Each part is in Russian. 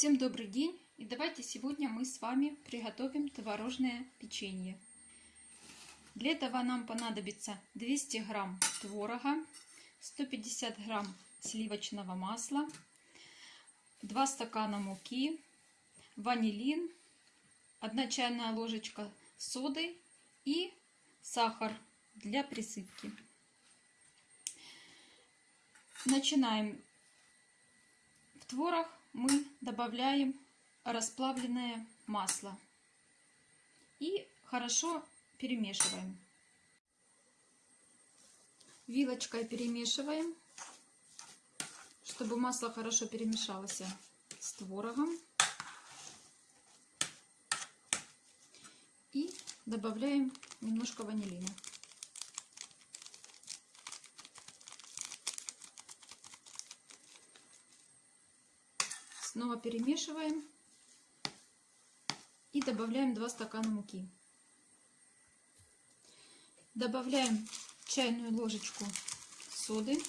Всем добрый день! И давайте сегодня мы с вами приготовим творожное печенье. Для этого нам понадобится 200 грамм творога, 150 грамм сливочного масла, 2 стакана муки, ванилин, 1 чайная ложечка соды и сахар для присыпки. Начинаем. В творог мы добавляем расплавленное масло и хорошо перемешиваем. Вилочкой перемешиваем, чтобы масло хорошо перемешалось с творогом. И добавляем немножко ванилина. Снова перемешиваем и добавляем 2 стакана муки. Добавляем чайную ложечку соды.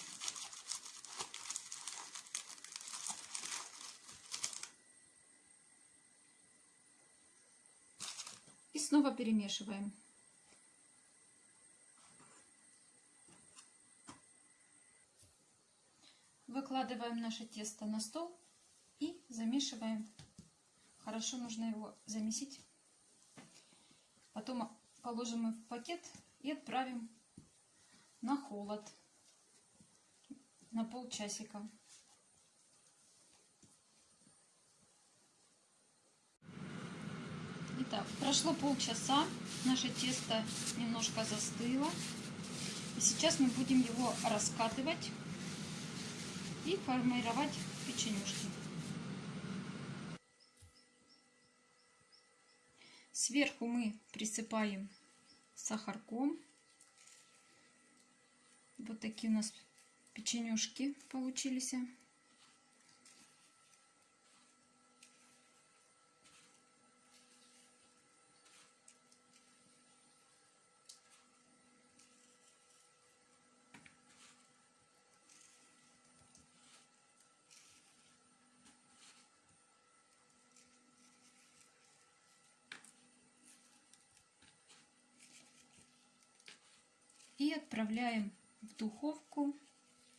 И снова перемешиваем. Выкладываем наше тесто на стол и замешиваем. Хорошо нужно его замесить. Потом положим в пакет и отправим на холод на полчасика. Итак, прошло полчаса, наше тесто немножко застыло. И сейчас мы будем его раскатывать и формировать печенюшки. Сверху мы присыпаем сахарком. Вот такие у нас печенюшки получились. И отправляем в духовку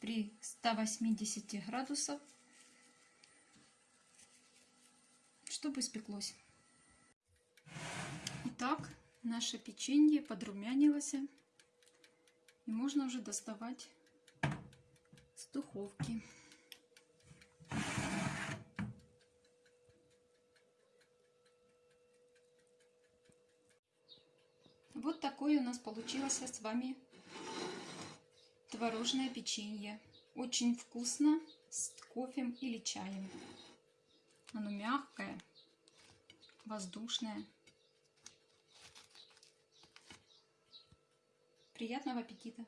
при 180 градусов, чтобы испеклось. Итак, наше печенье подрумянилось, и можно уже доставать с духовки. Вот такое у нас получилось с вами творожное печенье. Очень вкусно с кофе или чаем. Оно мягкое, воздушное. Приятного аппетита!